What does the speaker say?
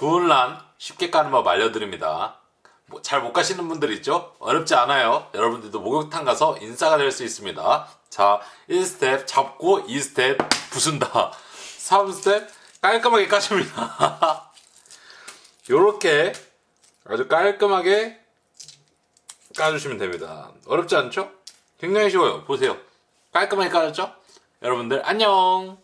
구운란 쉽게 까는 법 알려드립니다. 뭐 잘 못 까시는 분들 있죠? 어렵지 않아요. 여러분들도 목욕탕 가서 인싸가 될 수 있습니다. 자, 1스텝 잡고 2스텝 부순다. 3스텝 깔끔하게 까줍니다. 요렇게 아주 깔끔하게 까주시면 됩니다. 어렵지 않죠? 굉장히 쉬워요. 보세요. 깔끔하게 까졌죠? 여러분들 안녕!